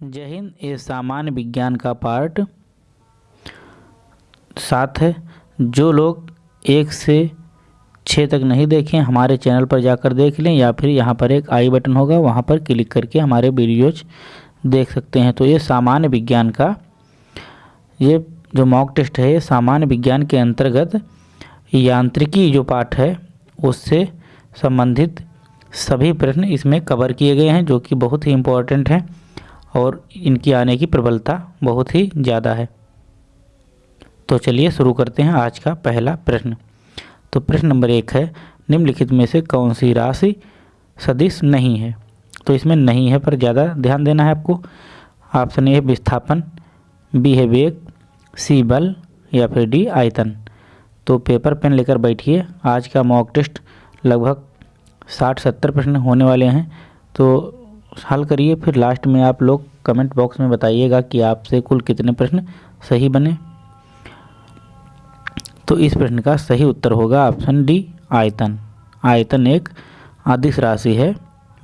जय हिंद, ये सामान्य विज्ञान का पार्ट सात है। जो लोग एक से छः तक नहीं देखें, हमारे चैनल पर जाकर देख लें या फिर यहाँ पर एक आई बटन होगा, वहाँ पर क्लिक करके हमारे वीडियोज़ देख सकते हैं। तो ये सामान्य विज्ञान का, ये जो मॉक टेस्ट है, ये सामान्य विज्ञान के अंतर्गत यांत्रिकी जो पाठ है, उससे संबंधित सभी प्रश्न इसमें कवर किए गए हैं, जो कि बहुत ही इम्पोर्टेंट हैं। और इनकी आने की प्रबलता बहुत ही ज़्यादा है। तो चलिए शुरू करते हैं आज का पहला प्रश्न। तो प्रश्न नंबर एक है, निम्नलिखित में से कौन सी राशि सदिश नहीं है? तो इसमें नहीं है पर ज़्यादा ध्यान देना है आपको। ऑप्शन ए है विस्थापन, बी है वेग, सी बल या फिर डी आयतन। तो पेपर पेन लेकर बैठिए, आज का मॉक टेस्ट लगभग साठ सत्तर प्रश्न होने वाले हैं। तो हल करिए, फिर लास्ट में आप लोग कमेंट बॉक्स में बताइएगा कि आपसे कुल कितने प्रश्न सही बने। तो इस प्रश्न का सही उत्तर होगा ऑप्शन डी आयतन। आयतन एक आदिश राशि है,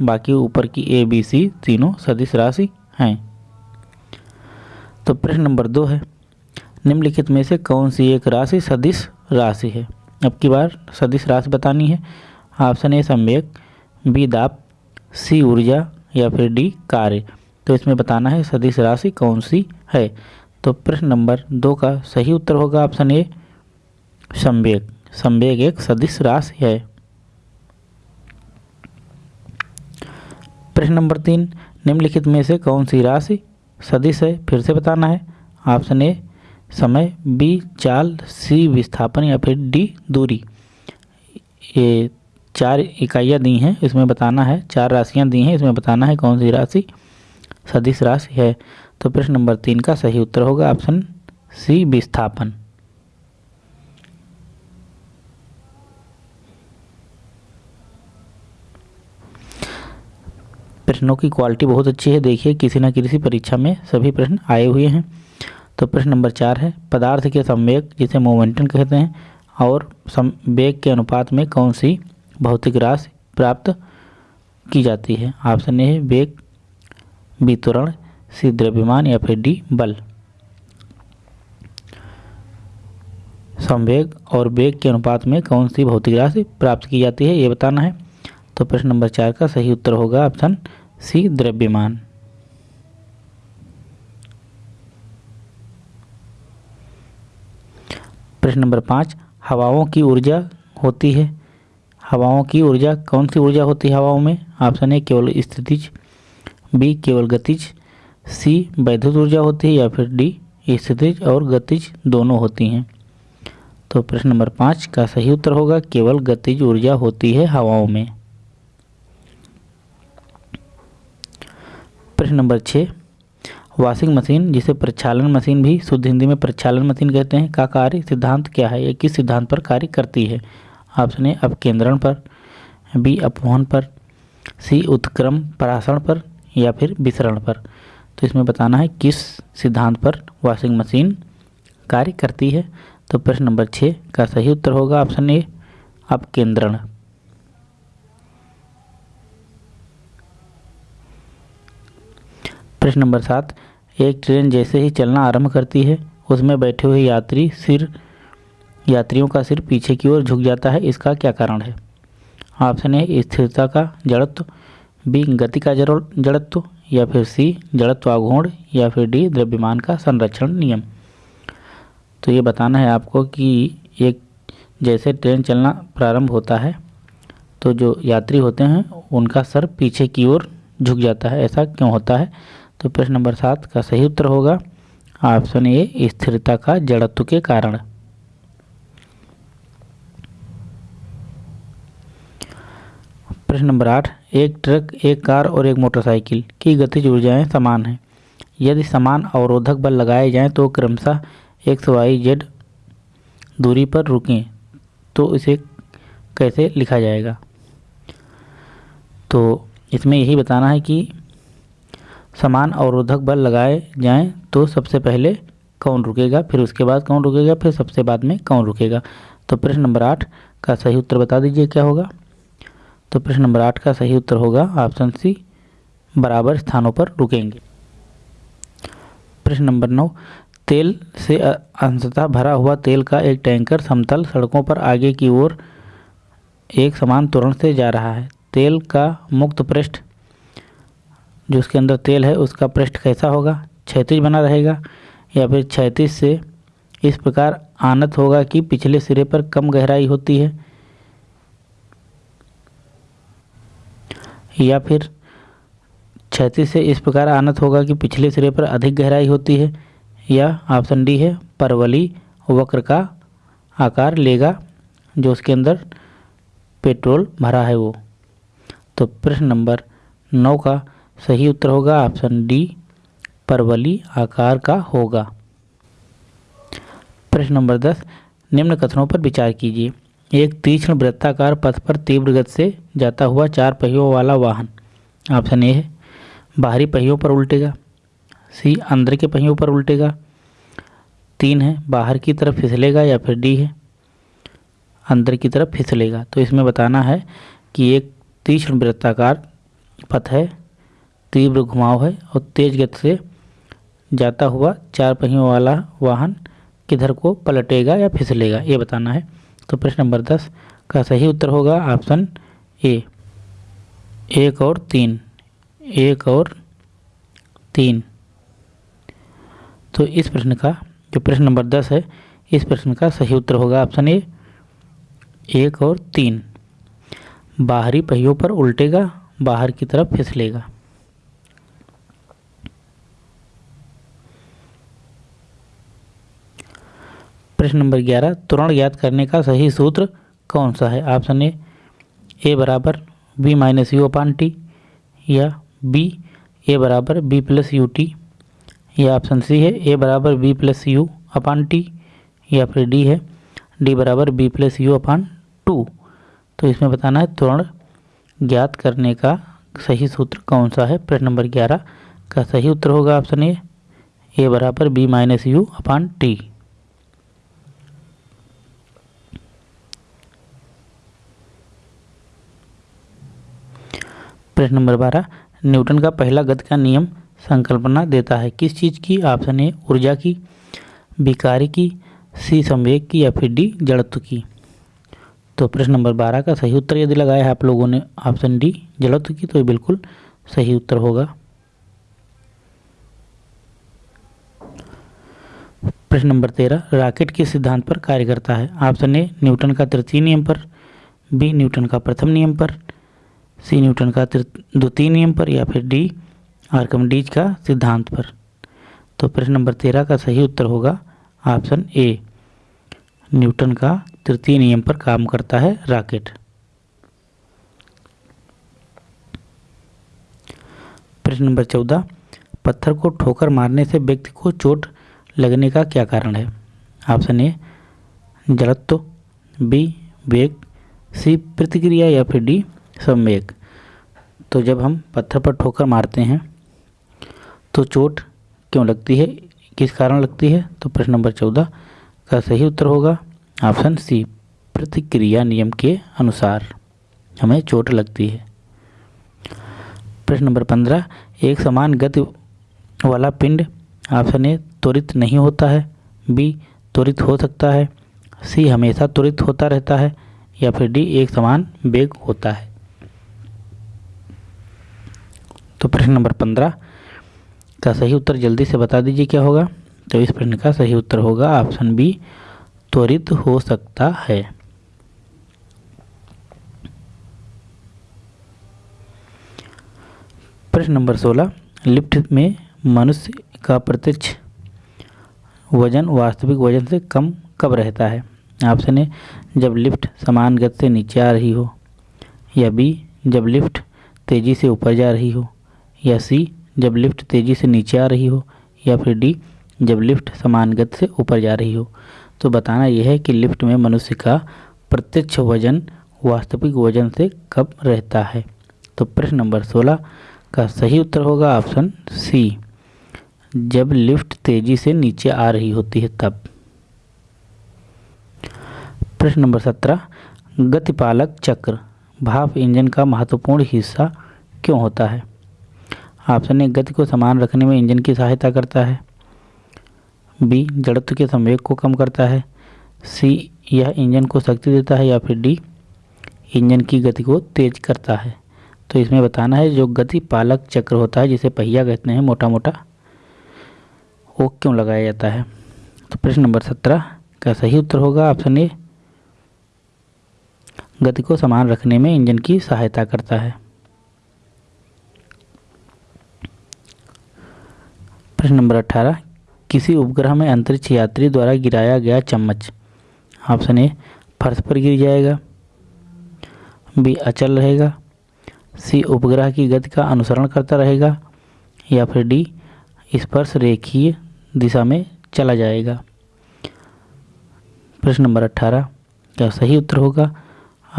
बाकी ऊपर की ए बी सी तीनों सदिश राशि हैं। तो प्रश्न नंबर दो है, निम्नलिखित में से कौन सी एक राशि सदिश राशि है? अब की बार सदिश राशि बतानी है। ऑप्शन ए संवेग बी दाप सी ऊर्जा या फिर डी, कार्य। तो इसमें बताना है सदिश राशि कौन सी है? तो प्रश्न नंबर दो का सही उत्तर होगा ऑप्शन ए, संवेग। संवेग एक सदिश राशि है। प्रश्न नंबर तीन, निम्नलिखित में से कौन सी राशि सदिश है? फिर से बताना है। ऑप्शन ए, समय, बी, चाल, सी, विस्थापन या फिर डी, दूरी। ये चार इकाइयाँ दी हैं, इसमें बताना है, चार राशियाँ दी हैं, इसमें बताना है कौन सी राशि सदिश राशि है। तो प्रश्न नंबर तीन का सही उत्तर होगा ऑप्शन सी, विस्थापन। प्रश्नों की क्वालिटी बहुत अच्छी है, देखिए, किसी न किसी परीक्षा में सभी प्रश्न आए हुए हैं। तो प्रश्न नंबर चार है, पदार्थ के संवेग जिसे मोमेंटम कहते हैं, और संवेग के अनुपात में कौन सी भौतिक राशि प्राप्त की जाती है। ऑप्शन ए है वेग वितरण सी, द्रव्यमान, या फिर डी, बल। संवेग और वेग के अनुपात में कौन सी भौतिक राशि प्राप्त की जाती है, ये बताना है। तो प्रश्न नंबर चार का सही उत्तर होगा ऑप्शन सी, द्रव्यमान। प्रश्न नंबर पाँच, हवाओं की ऊर्जा होती है। हवाओं की ऊर्जा, कौन सी ऊर्जा होती है हवाओं में? ऑप्शन ए केवल स्थितिज। बी केवल गतिज। सी वैद्युत ऊर्जा होती है या फिर डी स्थितिज और गतिज दोनों होती हैं। तो प्रश्न नंबर पाँच, का सही उत्तर होगा, केवल गतिज ऊर्जा होती है हवाओं में। प्रश्न नंबर छः, वॉशिंग मशीन, जिसे प्रक्षालन मशीन भी शुद्ध हिंदी में प्रक्षालन मशीन कहते हैं, का कार्य सिद्धांत क्या है? ये किस सिद्धांत पर कार्य करती है? ऑप्शन ए, अपकेंद्रण पर, बी, अपवहन पर, सी, उत्क्रम परासरण पर, या फिर विसरण पर। तो इसमें बताना है किस सिद्धांत पर वॉशिंग मशीन कार्य करती है। तो प्रश्न नंबर छः का सही उत्तर होगा ऑप्शन ए, अपकेंद्रण। प्रश्न नंबर सात, एक ट्रेन जैसे ही चलना आरंभ करती है, उसमें बैठे हुए यात्री सिर यात्रियों का सिर पीछे की ओर झुक जाता है, इसका क्या कारण है? ऑप्शन ए स्थिरता का जड़त्व, बी गति का जड़त्व, या फिर सी जड़त्वाघूर्ण या फिर डी द्रव्यमान का संरक्षण नियम। तो ये बताना है आपको कि एक जैसे ट्रेन चलना प्रारंभ होता है तो जो यात्री होते हैं, उनका सर पीछे की ओर झुक जाता है। ऐसा क्यों होता है? तो प्रश्न नंबर सात का सही उत्तर होगा। ऑप्शन ए स्थिरता का जड़त्व के कारण। प्रश्न नंबर आठ, एक ट्रक, एक कार और एक मोटरसाइकिल की गतिज ऊर्जाएँ समान हैं। यदि समान अवरोधक बल लगाए जाएँ तो क्रमशः एक्स वाई जेड दूरी पर रुकें तो इसे कैसे लिखा जाएगा? तो इसमें यही बताना है कि समान अवरोधक बल लगाए जाएँ तो सबसे पहले कौन रुकेगा, फिर उसके बाद कौन रुकेगा, फिर सबसे बाद में कौन रुकेगा? तो प्रश्न नंबर आठ का सही उत्तर बता दीजिए, क्या होगा? तो प्रश्न नंबर आठ का सही उत्तर होगा ऑप्शन सी, बराबर स्थानों पर रुकेंगे। प्रश्न नंबर नौ, तेल से अंशतः भरा हुआ तेल का एक टैंकर समतल सड़कों पर आगे की ओर एक समान तुरंत से जा रहा है। तेल का मुक्त पृष्ठ, जो उसके अंदर तेल है, उसका पृष्ठ कैसा होगा? क्षैतिज बना रहेगा या फिर क्षैतिज से इस प्रकार आनत होगा कि पिछले सिरे पर कम गहराई होती है? या फिर क्षैतिज से इस प्रकार आनत होगा कि पिछले सिरे पर अधिक गहराई होती है या ऑप्शन डी है परवली वक्र का आकार लेगा, जो उसके अंदर पेट्रोल भरा है वो। तो प्रश्न नंबर नौ का सही उत्तर होगा, ऑप्शन डी परवली आकार का होगा। प्रश्न नंबर दस, निम्न कथनों पर विचार कीजिए। एक तीक्ष्ण वृत्ताकार पथ पर तीव्र गति से जाता हुआ चार पहियों वाला वाहन। ऑप्शन ए है, बाहरी पहियों पर उल्टेगा। सी, अंदर के पहियों पर उल्टेगा। तीन है, बाहर की तरफ़ फिसलेगा या फिर डी है। अंदर की तरफ़ फिसलेगा। तो इसमें बताना है कि एक तीक्ष्ण वृत्ताकार पथ है, तीव्र घुमाव है और तेज गति से जाता हुआ चार पहियों वाला वाहन किधर को पलटेगा या फिसलेगा, ये बताना है। तो प्रश्न नंबर दस का सही उत्तर होगा ऑप्शन ए। एक और तीन। एक और तीन। तो इस प्रश्न का, जो प्रश्न नंबर दस है, इस प्रश्न का सही उत्तर होगा ऑप्शन ए। एक और तीन। बाहरी पहियों पर उल्टेगा, बाहर की तरफ़ फिसलेगा। प्रश्न नंबर ग्यारह तुरण ज्ञात करने का सही सूत्र कौन सा है? ऑप्शन ए ए बराबर, B minus U upon T, या बी, ए बराबर, बी प्लस यू टी, या ऑप्शन सी है, ए बराबर, B plus U upon T, या फिर डी है, डी बराबर, B plus U upon two. तो इसमें बताना है त्वरण ज्ञात करने का सही सूत्र कौन सा है? प्रश्न नंबर ग्यारह का सही उत्तर होगा ऑप्शन ए ए बराबर, B minus U upon T. प्रश्न नंबर बारह, न्यूटन का पहला गति का नियम संकल्पना देता है। किस चीज़ की? ऑप्शन ए, ऊर्जा की, बी, कार्य की, सी, संवेग की या फिर डी, जड़त्व की। तो प्रश्न नंबर बारह का सही उत्तर यदि लगाया है आप लोगों ने, ऑप्शन डी, जड़त्व की तो ये बिल्कुल सही उत्तर होगा। प्रश्न नंबर तेरह, रॉकेट के सिद्धांत पर कार्य करता है? ऑप्शन ए, न्यूटन का तृतीय नियम पर, बी, न्यूटन का प्रथम नियम पर सी न्यूटन का द्वितीय नियम पर या फिर डी आर्कमडीज का सिद्धांत पर। तो प्रश्न नंबर तेरह का सही उत्तर होगा ऑप्शन ए न्यूटन का तृतीय नियम पर काम करता है रॉकेट। प्रश्न नंबर चौदह। पत्थर को ठोकर मारने से व्यक्ति को चोट लगने का क्या कारण है? ऑप्शन ए जड़त्व बी वेग सी प्रतिक्रिया या फिर डी संवेग तो जब हम पत्थर पर ठोकर मारते हैं तो चोट क्यों लगती है? किस कारण लगती है? तो प्रश्न नंबर चौदह, का सही उत्तर होगा ऑप्शन सी, प्रतिक्रिया नियम के अनुसार हमें चोट लगती है। प्रश्न नंबर पंद्रह, एक समान गति वाला पिंड ऑप्शन ए, त्वरित नहीं होता है, बी, त्वरित हो सकता है, सी, हमेशा त्वरित होता रहता है, या फिर डी, एक समान वेग होता है। तो प्रश्न नंबर पंद्रह, का सही उत्तर जल्दी से बता दीजिए क्या होगा? तो इस प्रश्न का सही उत्तर होगा, ऑप्शन बी, त्वरित हो सकता है। प्रश्न नंबर सोलह, लिफ्ट में मनुष्य का प्रत्यक्ष वज़न वास्तविक वज़न से कम कब रहता है? ऑप्शन ए, जब लिफ्ट समान गति से नीचे आ रही हो, या बी, जब लिफ्ट तेज़ी से ऊपर जा रही हो। या सी, जब लिफ्ट तेज़ी से नीचे आ रही हो, या फिर डी, जब लिफ्ट समान गति से ऊपर जा रही हो। तो बताना यह है कि लिफ्ट में मनुष्य का प्रत्यक्ष वज़न वास्तविक वज़न से कब रहता है। तो प्रश्न नंबर सोलह का सही उत्तर होगा ऑप्शन सी, जब लिफ्ट तेज़ी से नीचे आ रही होती है तब। प्रश्न नंबर सत्रह, गतिपालक चक्र, भाप इंजन का महत्वपूर्ण हिस्सा क्यों होता है? ऑप्शन ए गति को समान रखने में इंजन की सहायता करता है। बी, जड़त्व के संवेग को कम करता है। सी, यह इंजन को शक्ति देता है या फिर डी, इंजन की गति को तेज करता है। तो इसमें बताना है, जो गति पालक चक्र होता है, जिसे पहिया कहते हैं मोटा मोटा वो क्यों लगाया जाता है? तो प्रश्न नंबर सत्रह का सही उत्तर होगा? ऑप्शन ए, गति को समान रखने में इंजन की सहायता करता है। प्रश्न नंबर अठारह, किसी उपग्रह में अंतरिक्ष यात्री द्वारा गिराया गया चम्मच? ऑप्शन ए, फर्श पर गिर जाएगा। बी, अचल रहेगा। सी, उपग्रह की गति का अनुसरण करता रहेगा। या फिर डी, स्पर्श रेखीय दिशा में चला जाएगा। प्रश्न नंबर अट्ठारह का सही उत्तर होगा?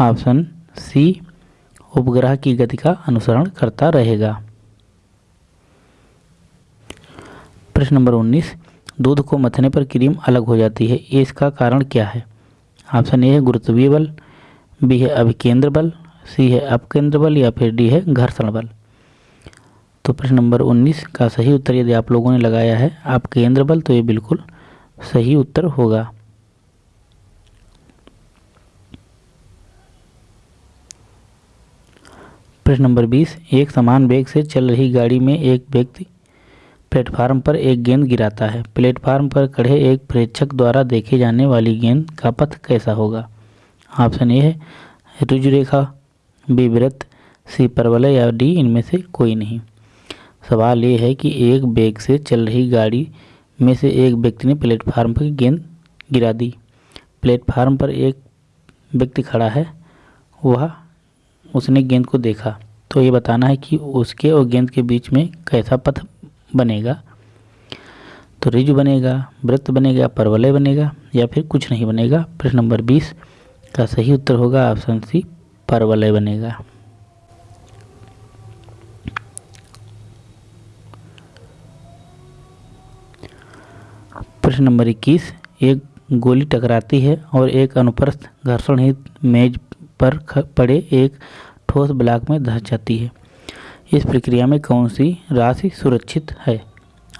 ऑप्शन सी, उपग्रह की गति का अनुसरण करता रहेगा। प्रश्न नंबर उन्नीस, दूध को मथने पर क्रीम अलग हो जाती है इसका कारण क्या है? ऑप्शन ए है गुरुत्वीय बल, बी है अभिकेंद्र बल, सी है अपकेंद्र बल, या फिर डी है घर्षण बल। तो प्रश्न नंबर 19 का सही उत्तर यदि आप लोगों ने लगाया है आप केंद्र बल तो ये बिल्कुल सही उत्तर होगा। प्रश्न नंबर 20 एक समान वेग से चल रही गाड़ी में एक व्यक्ति प्लेटफार्म पर एक गेंद गिराता है। प्लेटफार्म पर खड़े एक प्रेक्षक द्वारा देखे जाने वाली गेंद का पथ कैसा होगा? ऑप्शन ए है ऋजु रेखा बी वृत्त सी परवलय या डी इनमें से कोई नहीं। सवाल ये है कि एक बैग से चल रही गाड़ी में से एक व्यक्ति ने प्लेटफार्म पर गेंद गिरा दी। प्लेटफार्म पर एक व्यक्ति खड़ा है, वह उसने गेंद को देखा। तो ये बताना है कि उसके और गेंद के बीच में कैसा पथ बनेगा। तो रिज बनेगा, वृत्त बनेगा, परवलय बनेगा, या फिर कुछ नहीं बनेगा। प्रश्न नंबर बीस का सही उत्तर होगा ऑप्शन सी परवलय बनेगा। प्रश्न नंबर इक्कीस, एक गोली टकराती है और एक अनुप्रस्थ घर्षण हित मेज पर पड़े एक ठोस ब्लॉक में धस जाती है। इस प्रक्रिया में कौन सी राशि सुरक्षित है?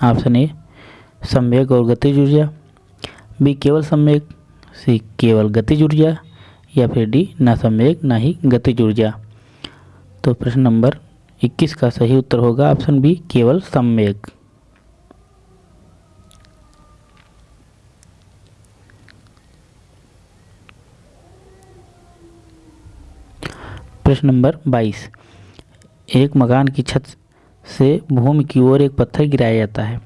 ऑप्शन ए, संवेग और गतिज ऊर्जा। बी, केवल संवेग। सी, केवल गतिज ऊर्जा। या फिर डी, ना संवेग, ना ही गतिज ऊर्जा। तो प्रश्न नंबर 21 का सही उत्तर होगा, ऑप्शन बी, केवल संवेग। प्रश्न नंबर 22 एक मकान की छत से भूमि की ओर एक पत्थर गिराया जाता है।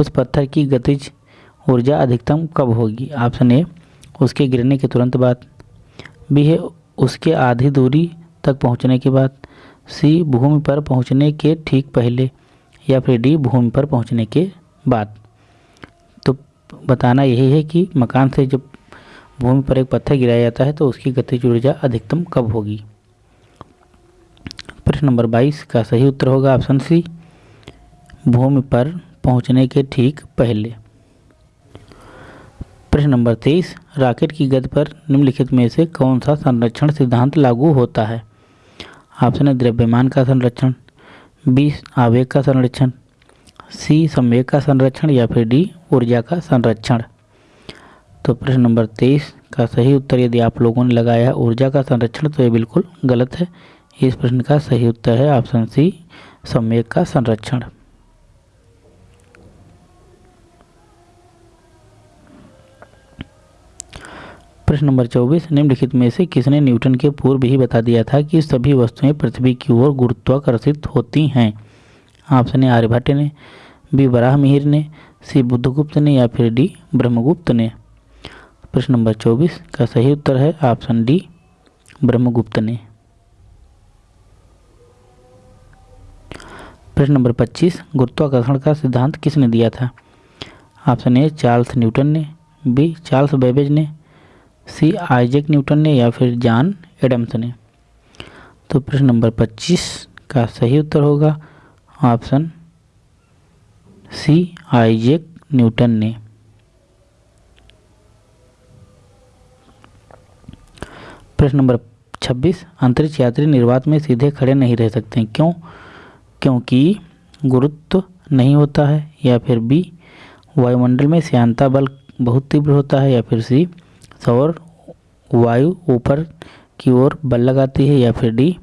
उस पत्थर की गतिज ऊर्जा अधिकतम कब होगी? ऑप्शन ए, उसके गिरने के तुरंत बाद। बी है, उसके आधी दूरी तक पहुँचने के बाद। सी, भूमि पर पहुँचने के ठीक पहले या फिर डी, भूमि पर पहुँचने के बाद। तो बताना यही है कि मकान से जब भूमि पर एक पत्थर गिराया जाता है तो उसकी गतिज ऊर्जा अधिकतम कब होगी? प्रश्न नंबर 22 का सही उत्तर होगा ऑप्शन सी, भूमि पर पहुँचने के ठीक पहले। प्रश्न नंबर 23 रॉकेट की गति पर निम्नलिखित में से कौन सा संरक्षण सिद्धांत लागू होता है? ऑप्शन है द्रव्यमान का संरक्षण, बी, आवेग का संरक्षण, सी, संवेग का संरक्षण या फिर डी, ऊर्जा का संरक्षण। तो प्रश्न नंबर तेईस का सही उत्तर यदि आप लोगों ने लगाया ऊर्जा का संरक्षण तो ये बिल्कुल गलत है। इस प्रश्न का सही उत्तर है ऑप्शन सी संवेग का संरक्षण। प्रश्न नंबर चौबीस, निम्नलिखित में से किसने न्यूटन के पूर्व ही बता दिया था कि सभी वस्तुएँ पृथ्वी की ओर गुरुत्वाकर्षित होती हैं? ऑप्शन ए, आर्यभट्ट ने, बी बराह मिहिर ने, सी, बुद्धगुप्त ने या फिर डी, ब्रह्मगुप्त ने? प्रश्न नंबर चौबीस का सही उत्तर है ऑप्शन डी, ब्रह्मगुप्त ने। प्रश्न नंबर 25 गुरुत्वाकर्षण का सिद्धांत किसने दिया था? ऑप्शन ए, चार्ल्स न्यूटन ने, बी, चार्ल्स बेबेज ने, सी, आइजैक न्यूटन ने या फिर जॉन एडम्स ने। तो प्रश्न नंबर 25 का सही उत्तर होगा ऑप्शन सी, आइजैक न्यूटन ने। प्रश्न नंबर 26 अंतरिक्ष यात्री निर्वात में सीधे खड़े नहीं रह सकते, क्यों? क्योंकि गुरुत्व नहीं होता है या फिर बी वायुमंडल में श्यांता बल बहुत तीव्र होता है या फिर सी सौर वायु ऊपर की ओर बल लगाती है या फिर डी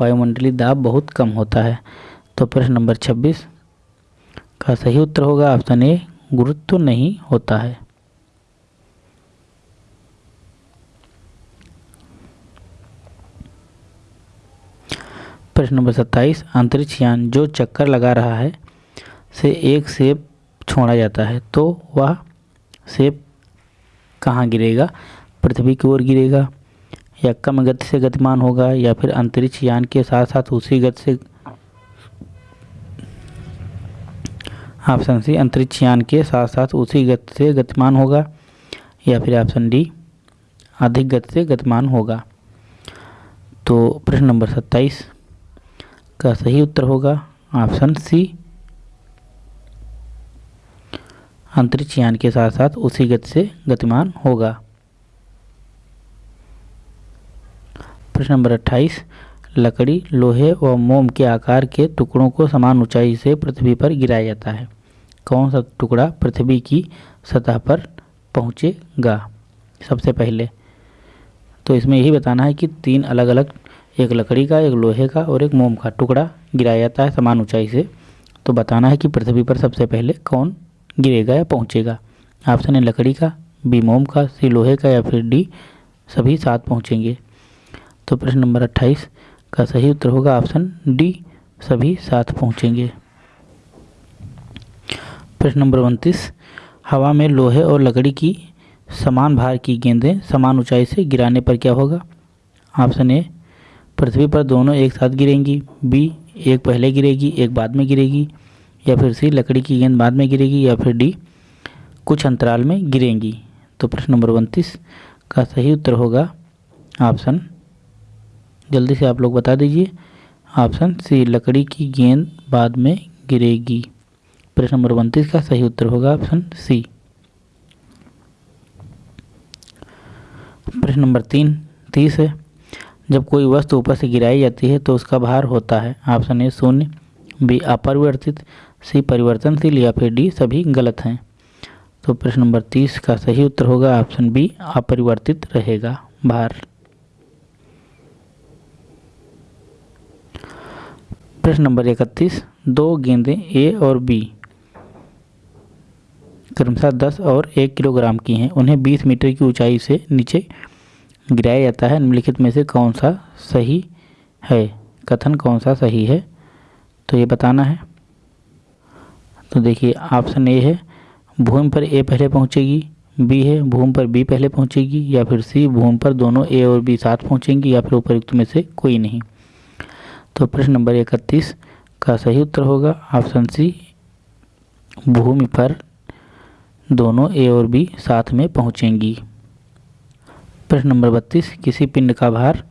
वायुमंडलीय दाब बहुत कम होता है। तो प्रश्न नंबर 26 का सही उत्तर होगा ऑप्शन ए, गुरुत्व नहीं होता है। प्रश्न नंबर सत्ताईस, अंतरिक्ष यान जो चक्कर लगा रहा है, से एक सेब छोड़ा जाता है तो वह सेब कहाँ गिरेगा? पृथ्वी की ओर गिरेगा, या कम गति से गतिमान होगा, या फिर अंतरिक्ष यान के साथ साथ उसी गति से ऑप्शन सी, अंतरिक्ष यान के साथ साथ उसी गति से गतिमान होगा, या फिर ऑप्शन डी, अधिक गति से गतिमान होगा। तो प्रश्न नंबर सत्ताईस का सही उत्तर होगा ऑप्शन सी। अंतरिक्ष यान के साथ साथ उसी गति से गतिमान होगा। प्रश्न नंबर अट्ठाईस। लकड़ी, लोहे व मोम के आकार के टुकड़ों को समान ऊंचाई से पृथ्वी पर गिराया जाता है। कौन सा टुकड़ा पृथ्वी की सतह पर पहुंचेगा? सबसे पहले तो इसमें यही बताना है कि तीन अलग अलग एक लकड़ी का, एक लोहे का और एक मोम का टुकड़ा गिराया जाता है समान ऊंचाई से। तो बताना है कि पृथ्वी पर सबसे पहले कौन गिरेगा या पहुंचेगा? ऑप्शन है लकड़ी का बी मोम का सी लोहे का या फिर डी सभी साथ पहुँचेंगे। तो प्रश्न नंबर अट्ठाईस, का सही उत्तर होगा ऑप्शन डी सभी साथ पहुँचेंगे। प्रश्न नंबर उनतीस, हवा में लोहे और लकड़ी की समान भार की गेंदें समान ऊंचाई से गिराने पर क्या होगा? ऑप्शन ए पृथ्वी पर दोनों एक साथ गिरेंगी बी एक पहले गिरेगी, एक बाद में गिरेगी, या फिर सी लकड़ी की गेंद बाद में गिरेगी, या फिर डी कुछ अंतराल में गिरेंगी। तो प्रश्न नंबर उनतीस का सही उत्तर होगा ऑप्शन जल्दी से आप लोग बता दीजिए। ऑप्शन सी लकड़ी की गेंद बाद में गिरेगी। प्रश्न नंबर उनतीस का सही उत्तर होगा ऑप्शन सी प्रश्न नंबर तीन, तीस है। जब कोई वस्तु ऊपर से गिराई जाती है तो उसका भार होता है। ऑप्शन ए शून्य, बी अपरिवर्तित, सी परिवर्तनशील या फिर डी सभी गलत हैं। तो प्रश्न नंबर तीस का सही उत्तर होगा, ऑप्शन बी अपरिवर्तित रहेगा, भार। प्रश्न नंबर इकतीस, दो गेंदें ए और बी, क्रमशः दस और एक किलोग्राम की हैं। उन्हें बीस मीटर की ऊंचाई से नीचे गिराया जाता है, निम्नलिखित में से कौन सा सही है? कथन कौन सा सही है? तो ये बताना है। तो देखिए ऑप्शन ए है, भूमि पर ए पहले पहुंचेगी बी है, भूमि पर बी पहले पहुंचेगी, या फिर सी भूमि पर दोनों ए और बी साथ पहुंचेंगी, या फिर उपयुक्त में से कोई नहीं। तो प्रश्न नंबर इकतीस का सही उत्तर होगा ऑप्शन सी भूमि पर दोनों ए और बी साथ में पहुंचेंगी। प्रश्न नंबर बत्तीस, किसी पिंड का भार?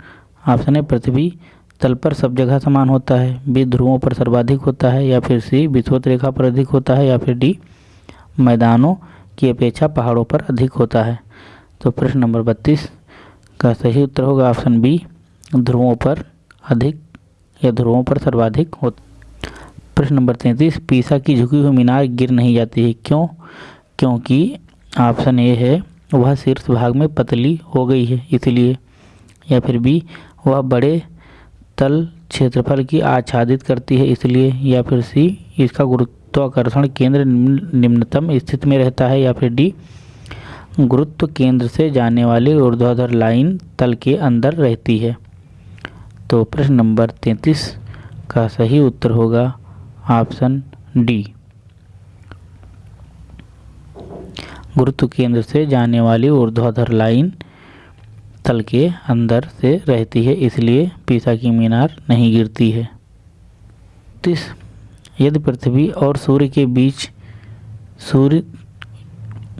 ऑप्शन है पृथ्वी। तल पर सब जगह समान होता है। बी, ध्रुवों पर सर्वाधिक होता है, या फिर सी विश्वत रेखा पर अधिक होता है, या फिर डी, मैदानों की अपेक्षा पहाड़ों पर अधिक होता है। तो प्रश्न नंबर बत्तीस का सही उत्तर होगा ऑप्शन बी, ध्रुवों पर अधिक या ध्रुवों पर सर्वाधिक हो। प्रश्न नंबर तैंतीस, पीसा की झुकी हुई मीनार गिर नहीं जाती है। क्यों? क्योंकि ऑप्शन ए है वह शीर्ष भाग में पतली हो गई है, इसलिए, या फिर बी वह बड़े तल क्षेत्रफल की आच्छादित करती है, इसलिए, या फिर सी, इसका गुरुत्वाकर्षण केंद्र निम्नतम स्थिति में रहता है, या फिर डी, गुरुत्व केंद्र से जाने वाली ऊर्ध्वाधर लाइन तल के अंदर रहती है। तो प्रश्न नंबर तैंतीस का सही उत्तर होगा, ऑप्शन डी। गुरुत्व केंद्र से जाने वाली ऊर्ध्वाधर लाइन तल के अंदर से रहती है, इसलिए पीसा की मीनार नहीं गिरती है। तीस, यदि पृथ्वी और सूर्य के बीच सूर्य,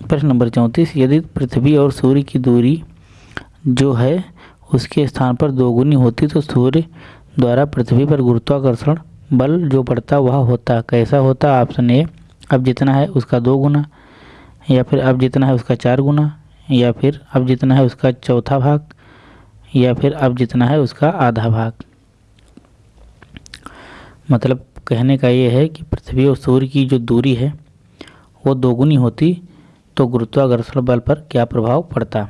प्रश्न नंबर चौंतीस, यदि पृथ्वी और सूर्य की दूरी जो है उसके स्थान पर दोगुनी होती तो सूर्य द्वारा पृथ्वी पर गुरुत्वाकर्षण बल जो पड़ता वह होता। कैसा होता? ऑप्शन ए, अब जितना है उसका दो गुना या फिर अब जितना है उसका चार गुना, या फिर अब जितना है उसका चौथा भाग, या फिर अब जितना है उसका आधा भाग। मतलब कहने का ये है कि पृथ्वी और सूर्य की जो दूरी है, वो दोगुनी होती तो गुरुत्वाकर्षण बल पर क्या प्रभाव पड़ता?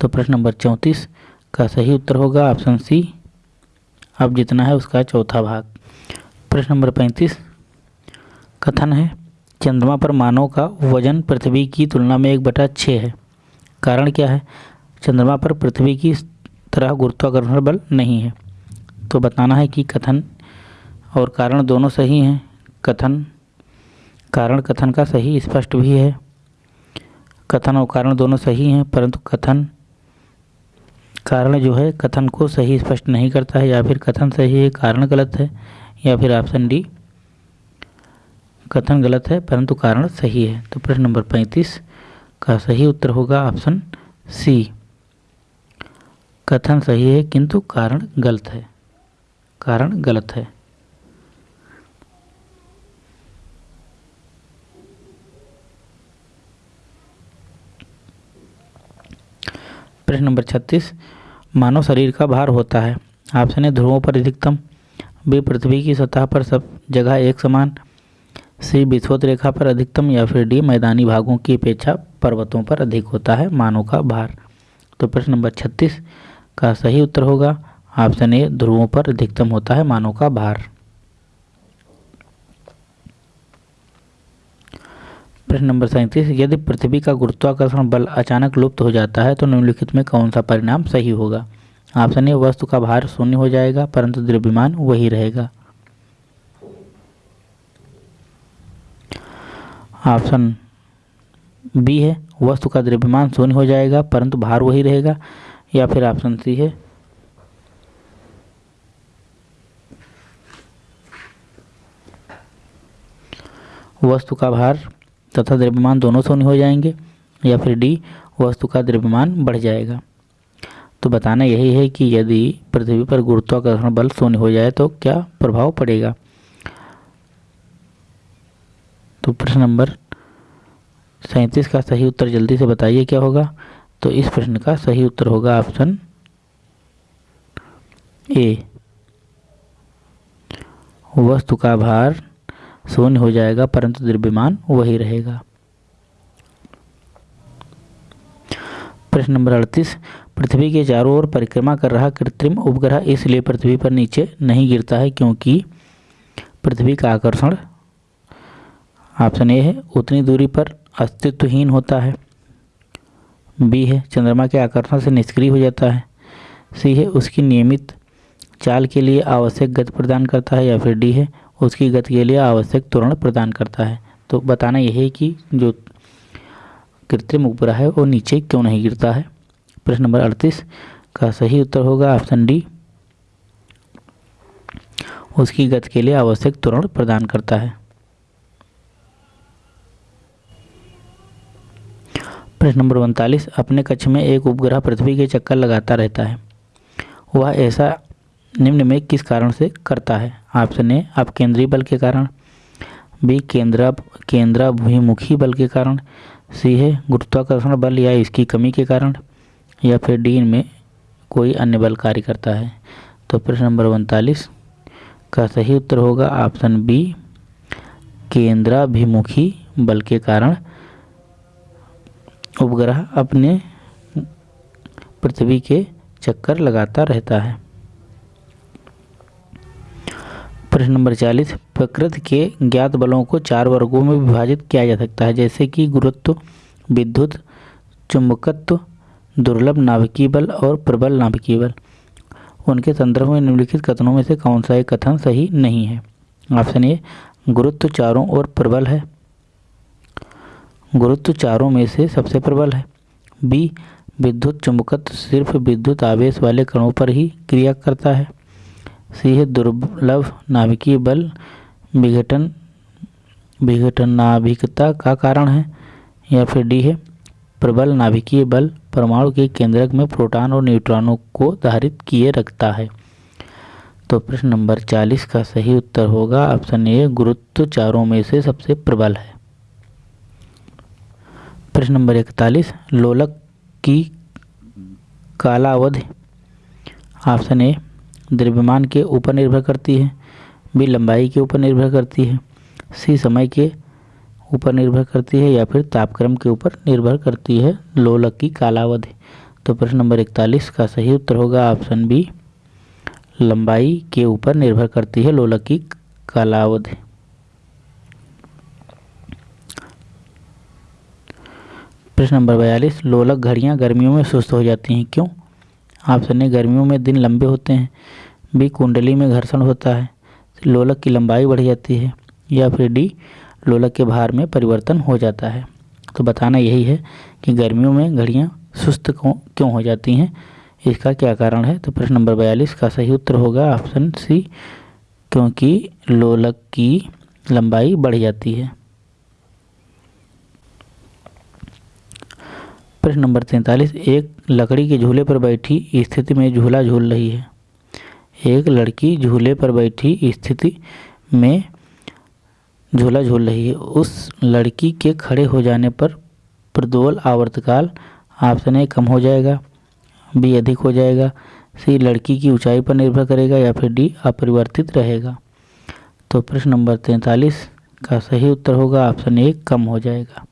तो प्रश्न नंबर चौंतीस का सही उत्तर होगा ऑप्शन सी, अब जितना है उसका चौथा भाग। प्रश्न नंबर पैंतीस, कथन है चंद्रमा पर मानव का वज़न पृथ्वी की तुलना में एक बटा छः है। कारण क्या है? चंद्रमा पर पृथ्वी की तरह गुरुत्वाकर्षण बल नहीं है। तो बताना है कि कथन और कारण दोनों सही हैं। कथन, कारण कथन का सही स्पष्ट भी है। कथन और कारण दोनों सही हैं, परंतु कथन, कारण जो है, कथन को सही स्पष्ट नहीं करता है। या फिर कथन सही है, कारण गलत है, या फिर ऑप्शन डी कथन गलत है, परंतु कारण सही है। तो प्रश्न नंबर पैंतीस का सही उत्तर होगा ऑप्शन सी कथन सही है, किंतु कारण गलत है। कारण गलत है। प्रश्न नंबर छत्तीस। मानव शरीर का भार होता है। ऑप्शन ए, ध्रुवों पर अधिकतम। बी पृथ्वी की सतह पर सब जगह एक समान। सी विश्वत रेखा पर अधिकतम या फिर डी मैदानी भागों की अपेक्षा पर्वतों पर अधिक होता है मानव का भार। तो प्रश्न नंबर छत्तीस का सही उत्तर होगा। ऑप्शन ए, ध्रुवों पर अधिकतम होता है मानव का भार। प्रश्न नंबर सैंतीस, यदि पृथ्वी का गुरुत्वाकर्षण बल अचानक लुप्त हो जाता है तो निम्नलिखित में कौन सा परिणाम सही होगा? ऑप्शन ए, वस्तु का भार शून्य हो जाएगा, परंतु द्रव्यमान वही रहेगा। ऑप्शन बी है, वस्तु का द्रव्यमान शून्य हो जाएगा, परंतु भार वही रहेगा, या फिर ऑप्शन सी है। वस्तु का भार तथा द्रव्यमान दोनों शून्य हो जाएँगे, या फिर डी, वस्तु का द्रव्यमान बढ़ जाएगा। तो बताना यही है कि यदि पृथ्वी पर गुरुत्वाकर्षण बल शून्य हो जाए तो क्या प्रभाव पड़ेगा? तो प्रश्न नंबर सैंतीस का सही उत्तर जल्दी से बताइए क्या होगा? तो इस प्रश्न का सही उत्तर होगा ऑप्शन ए। वस्तु का भार शून्य हो जाएगा, परंतु द्रव्यमान वही रहेगा। प्रश्न नंबर अड़तीस। पृथ्वी के चारों ओर परिक्रमा कर रहा कृत्रिम उपग्रह इसलिए पृथ्वी पर नीचे नहीं गिरता है क्योंकि पृथ्वी का आकर्षण ऑप्शन ए है, उतनी दूरी पर अस्तित्वहीन होता है। बी है, चंद्रमा के आकर्षण से निष्क्रिय हो जाता है। सी है, उसकी नियमित चाल के लिए आवश्यक गति प्रदान करता है या फिर डी है, उसकी गति के लिए आवश्यक त्वरण प्रदान करता है। तो बताना यह है कि जो कृत्रिम उपग्रह है, वो नीचे क्यों नहीं गिरता है? प्रश्न नंबर अड़तीस का सही उत्तर होगा ऑप्शन डी। उसकी गति के लिए आवश्यक त्वरण प्रदान करता है। प्रश्न नंबर उनतालीस, अपने कक्ष में एक उपग्रह पृथ्वी के चक्कर लगाता रहता है। वह ऐसा निम्न में किस कारण से करता है? ऑप्शन ए आप केंद्रीय बल के कारण। बी, केंद्र केंद्राभिमुखी बल के कारण। सी है, गुरुत्वाकर्षण बल या इसकी कमी के कारण। या फिर डी में कोई अन्य बल कार्य करता है। तो प्रश्न नंबर उनतालीस का सही उत्तर होगा ऑप्शन बी केंद्राभिमुखी बल के कारण। उपग्रह अपने पृथ्वी के चक्कर लगाता रहता है। प्रश्न नंबर चालीस, प्रकृति के ज्ञात बलों को चार वर्गों में विभाजित किया जा सकता है, जैसे कि गुरुत्व, विद्युत, चुंबकत्व, दुर्लभ नाभिकीय बल और प्रबल नाभिकीय बल। उनके संदर्भ में निम्नलिखित कथनों में से कौन सा एक कथन सही नहीं है? ऑप्शन ए, गुरुत्व चारों ओर प्रबल है। गुरुत्व चारों में से सबसे प्रबल है। बी विद्युत चुंबकत्व सिर्फ़ विद्युत आवेश वाले कणों पर ही क्रिया करता है। सी है दुर्लभ नाभिकीय बल विघटन विघटन नाभिकता का कारण है। या फिर डी है प्रबल नाभिकीय बल परमाणु के केंद्रक में प्रोटॉन और न्यूट्रॉनों को धारित किए रखता है। तो प्रश्न नंबर चालीस का सही उत्तर होगा। ऑप्शन ए गुरुत्व चारों में से सबसे प्रबल है। प्रश्न नंबर इकतालीस, लोलक की कालावधि, ऑप्शन ए, द्रव्यमान के ऊपर निर्भर करती है, बी, लंबाई के ऊपर निर्भर करती है, सी, समय के ऊपर निर्भर करती है या फिर तापक्रम के ऊपर निर्भर करती है, लोलक की कालावधि। तो प्रश्न नंबर इकतालीस का सही उत्तर होगा, ऑप्शन बी, लंबाई के ऊपर निर्भर करती है, लोलक की कालावधि। प्रश्न नंबर बयालीस, लोलक घड़ियाँ गर्मियों में सुस्त हो जाती हैं। क्यों? ऑप्शन ए गर्मियों में दिन लंबे होते हैं बी कुंडली में घर्षण होता है, लोलक की लंबाई बढ़ जाती है, या फिर डी, लोलक के भार में परिवर्तन हो जाता है। तो बताना यही है कि गर्मियों में घड़ियाँ सुस्त क्यों हो जाती हैं, इसका क्या कारण है? तो प्रश्न नंबर बयालीस का सही उत्तर होगा ऑप्शन सी, क्योंकि लोलक की लंबाई बढ़ जाती है। प्रश्न नंबर तैंतालीस, एक लकड़ी के झूले पर बैठी स्थिति में झूला झूल रही है। एक लड़की झूले पर बैठी स्थिति में झूला झूल रही है। उस लड़की के खड़े हो जाने पर प्रदोल आवर्तकाल ऑप्शन ए कम हो जाएगा, बी अधिक हो जाएगा, सी लड़की की ऊंचाई पर निर्भर करेगा या फिर डी अपरिवर्तित रहेगा। तो प्रश्न नंबर तैंतालीस का सही उत्तर होगा ऑप्शन ए कम हो जाएगा।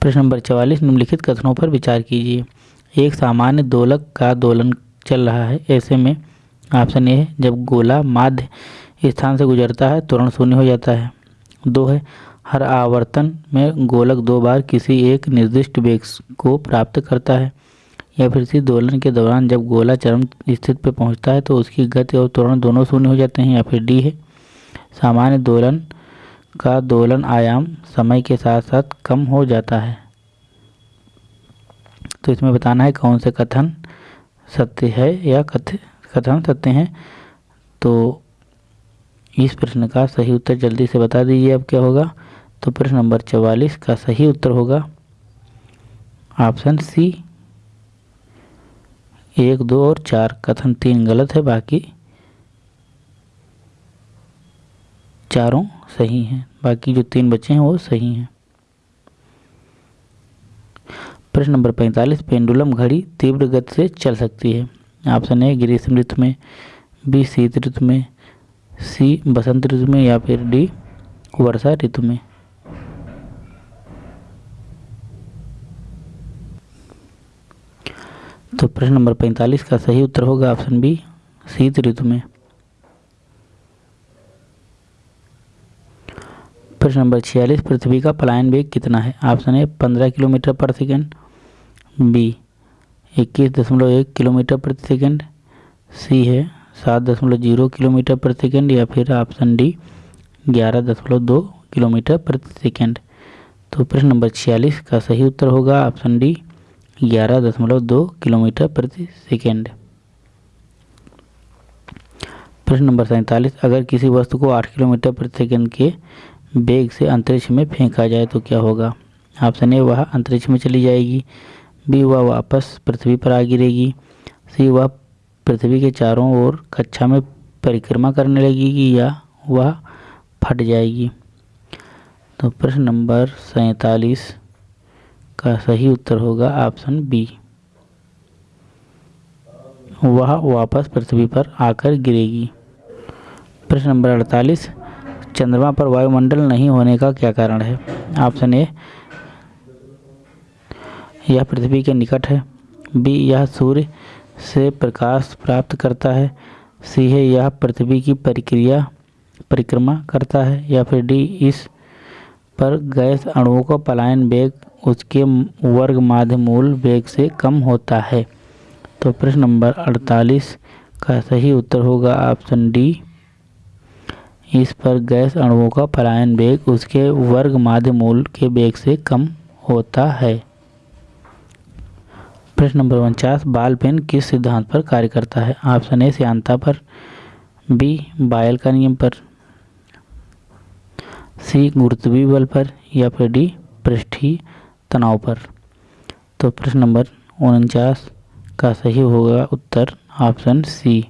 प्रश्न नंबर चवालीस, निम्नलिखित कथनों पर विचार कीजिए। एक, सामान्य दोलक का दोलन चल रहा है। ऐसे में ऑप्शन ए है, जब गोला माध्य स्थान से गुजरता है तुरंत शून्य हो जाता है। दो है, हर आवर्तन में गोलक दो बार किसी एक निर्दिष्ट वेग को प्राप्त करता है, या फिर इसी दोलन के दौरान जब गोला चरम स्थिति पर पहुँचता है तो उसकी गति और त्वरण दोनों शून्य हो जाते हैं, या फिर डी है। सामान्य दोलन का दोलन आयाम समय के साथ साथ कम हो जाता है। तो इसमें बताना है कौन से कथन सत्य है या कथ, कथन सत्य हैं। तो इस प्रश्न का सही उत्तर जल्दी से बता दीजिए, अब क्या होगा? तो प्रश्न नंबर चवालीस का सही उत्तर होगा। ऑप्शन सी, एक, दो और चार कथन तीन गलत है, बाकी चारों सही हैं। बाकी जो तीन बचे हैं, वो सही हैं। प्रश्न नंबर पैंतालीस, पेंडुलम घड़ी तीव्र गति से चल सकती है। ऑप्शन ए, ग्रीष्म ऋतु में, बी, शीत ऋतु में, सी, बसंत ऋतु में, या फिर डी, वर्षा ऋतु में। तो प्रश्न नंबर पैंतालीस का सही उत्तर होगा ऑप्शन बी, शीत ऋतु में। प्रश्न नंबर छियालीस, पृथ्वी का पलायन वेग कितना है? ऑप्शन ए, पंद्रह किलोमीटर पर सेकेंड। बी, इक्कीस दशमलव एक किलोमीटर प्रति सेकेंड। सी है, सात दशमलव ज़ीरो किलोमीटर प्रति सेकेंड या फिर ऑप्शन डी, ग्यारह दशमलव दो किलोमीटर प्रति सेकेंड। तो प्रश्न नंबर छियालीस का सही उत्तर होगा ऑप्शन डी, ग्यारह दशमलव दो किलोमीटर प्रति सेकेंड। प्रश्न नंबर सैंतालीस, अगर किसी वस्तु को आठ किलोमीटर प्रति सेकेंड के बेग से अंतरिक्ष में फेंका जाए तो क्या होगा? ऑप्शन ए, वह अंतरिक्ष में चली जाएगी। बी, वह वापस पृथ्वी पर आ गिरेगी। सी, वह पृथ्वी के चारों ओर कक्षा में परिक्रमा करने लगेगी या वह फट जाएगी? तो प्रश्न नंबर सैतालीस का सही उत्तर होगा ऑप्शन बी। वह वापस पृथ्वी पर आकर गिरेगी। प्रश्न नंबर अड़तालीस चंद्रमा पर वायुमंडल नहीं होने का क्या कारण है? ऑप्शन ए, यह पृथ्वी के निकट है। बी, यह सूर्य से प्रकाश प्राप्त करता है। सी है, यह पृथ्वी की प्रक्रिया, परिक्रमा करता है। या फिर डी, इस पर गैस अणुओं का पलायन वेग, उसके वर्ग माध्य मूल वेग से कम होता है। तो प्रश्न नंबर 48 का सही उत्तर होगा ऑप्शन डी। इस पर गैस अणुओं का पलायन वेग उसके वर्ग माध्य मूल के वेग से कम होता है। प्रश्न नंबर उनचास बाल पेन किस सिद्धांत पर कार्य करता है? ऑप्शन ए श्यांता पर, बी, बायल का नियम पर, सी गुरुत्वीय बल पर, या फिर डी पृष्ठीय तनाव पर। तो प्रश्न नंबर उनचास का सही होगा उत्तर ऑप्शन सी,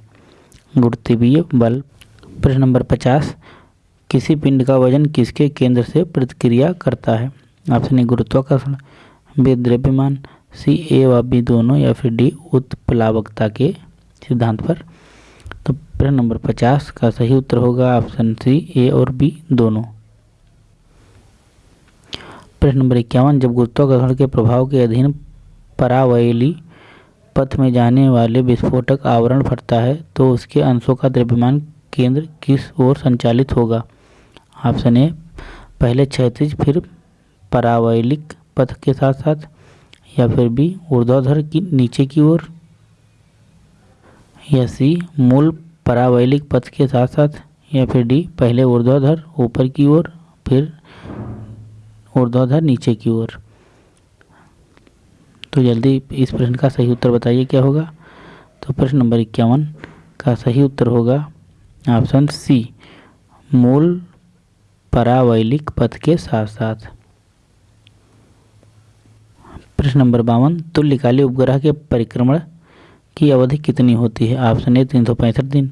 गुरुत्वीय बल प्रश्न नंबर पचास, किसी पिंड का वज़न किसके केंद्र से प्रतिक्रिया करता है? ऑप्शन ए, गुरुत्वाकर्षण, बी, द्रव्यमान, सी, ए व बी दोनों या फिर डी, उत्प्लावकता के सिद्धांत पर। तो प्रश्न नंबर पचास का सही उत्तर होगा ऑप्शन सी, ए और बी दोनों। प्रश्न नंबर इक्यावन, जब गुरुत्वाकर्षण के प्रभाव के अधीन परावैली पथ में जाने वाले विस्फोटक आवरण फटता है तो उसके अंशों का द्रव्यमान केंद्र किस ओर संचालित होगा? ऑप्शन ए, पहले क्षैतिज, फिर परावैलिक पथ के साथ साथ या फिर बी, ऊर्ध्वाधर की, नीचे की ओर, या सी, मूल परावैलिक पथ के साथ साथ या फिर डी, पहले ऊर्ध्वाधर, ऊपर की ओर, फिर ऊर्ध्वाधर, नीचे की ओर। तो जल्दी इस प्रश्न का सही उत्तर बताइए, क्या होगा? तो प्रश्न नंबर इक्यावन का सही उत्तर होगा ऑप्शन सी, मूल परावैलिक पथ के साथ साथ प्रश्न नंबर बावन तुल्यकाली उपग्रह के परिक्रमण की अवधि कितनी होती है? ऑप्शन ए, तीन सौ पैंसठ दिन।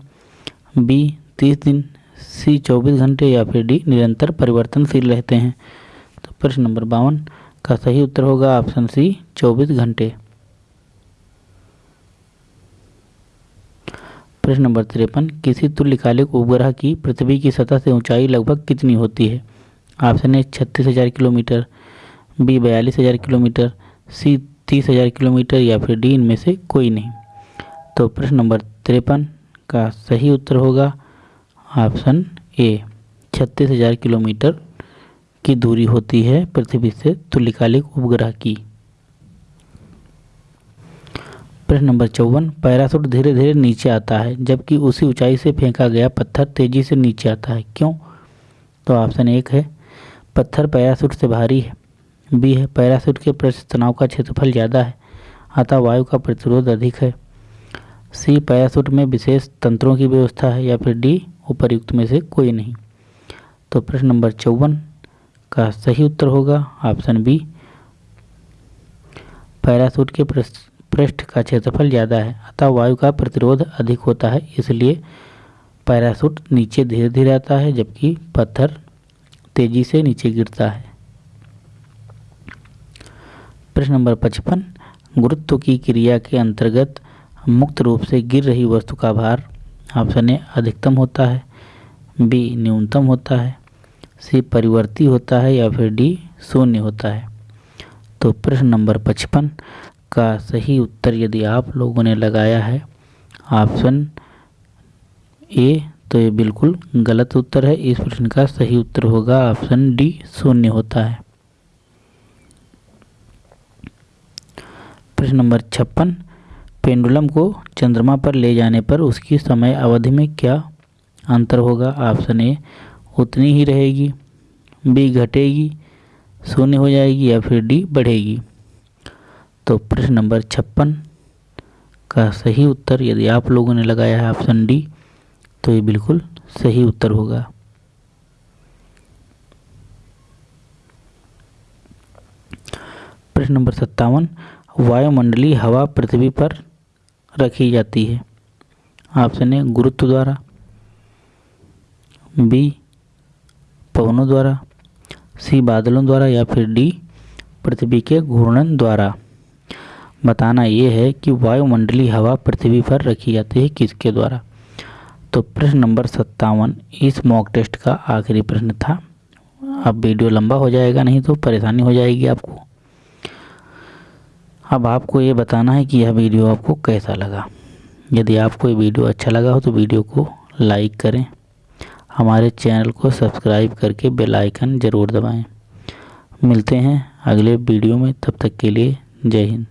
बी, तीस दिन। सी, चौबीस घंटे या फिर डी, निरंतर परिवर्तनशील रहते हैं। तो प्रश्न नंबर बावन का सही उत्तर होगा ऑप्शन सी, चौबीस घंटे। प्रश्न नंबर तिरपन, किसी तुल्यकालिक उपग्रह की पृथ्वी की सतह से ऊंचाई लगभग कितनी होती है? ऑप्शन ए, छत्तीस हज़ार किलोमीटर, बी, बयालीस हज़ार किलोमीटर, सी, तीस हज़ार किलोमीटर या फिर डी, इनमें से कोई नहीं। तो प्रश्न नंबर तिरपन का सही उत्तर होगा ऑप्शन ए, छत्तीस हज़ार किलोमीटर की दूरी होती है पृथ्वी से तुल्यकालिक उपग्रह की। प्रश्न नंबर चौवन पैरासूट धीरे धीरे नीचे आता है, जबकि उसी ऊंचाई से फेंका गया पत्थर तेज़ी से नीचे आता है। क्यों? तो ऑप्शन एक है, पत्थर पैरासूट से भारी है। बी है पैरासूट के पृष्ठ तनाव का क्षेत्रफल ज़्यादा है, अतः वायु का प्रतिरोध अधिक है। सी पैरासूट में विशेष तंत्रों की व्यवस्था है, या फिर डी, उपरयुक्त में से कोई नहीं। तो प्रश्न नंबर चौवन का सही उत्तर होगा, ऑप्शन बी पैरासूट के पृष्ठ का क्षेत्रफल ज़्यादा है, अतः वायु का प्रतिरोध अधिक होता है, इसलिए पैरासूट नीचे धीरे धीरे आता है, जबकि पत्थर तेज़ी से नीचे गिरता है। प्रश्न नंबर पचपन, गुरुत्व की क्रिया के अंतर्गत मुक्त रूप से गिर रही वस्तु का भार ऑप्शन ए अधिकतम होता है, बी न्यूनतम होता है, सी परिवर्ती होता है या फिर डी शून्य होता है। तो प्रश्न नंबर पचपन का सही उत्तर यदि आप लोगों ने लगाया है, ऑप्शन ए तो ये बिल्कुल गलत उत्तर है। इस प्रश्न का सही उत्तर होगा, ऑप्शन डी, शून्य होता है। प्रश्न नंबर छप्पन, पेंडुलम को चंद्रमा पर ले जाने पर उसकी समय अवधि में क्या अंतर होगा? ऑप्शन ए, उतनी ही रहेगी, बी घटेगी, शून्य हो जाएगी या फिर डी बढ़ेगी। तो प्रश्न नंबर छप्पन का सही उत्तर यदि आप लोगों ने लगाया है ऑप्शन डी तो ये बिल्कुल सही उत्तर होगा। प्रश्न नंबर सत्तावन, वायुमंडलीय हवा पृथ्वी पर रखी जाती है। ऑप्शन ए, गुरुत्व द्वारा। बी, पवनों द्वारा। सी, बादलों द्वारा या फिर डी, पृथ्वी के घूर्णन द्वारा। बताना ये है कि वायुमंडलीय हवा पृथ्वी पर रखी जाती है किसके द्वारा? तो प्रश्न नंबर सत्तावन, इस मॉक टेस्ट का आखिरी प्रश्न था। अब वीडियो लंबा हो जाएगा, नहीं तो परेशानी हो जाएगी आपको। अब आपको ये बताना है कि यह वीडियो आपको कैसा लगा। यदि आपको ये वीडियो अच्छा लगा हो तो वीडियो को लाइक करें। हमारे चैनल को सब्सक्राइब करके बेल आइकन ज़रूर दबाएँ। मिलते हैं अगले वीडियो में, तब तक के लिए जय हिंद।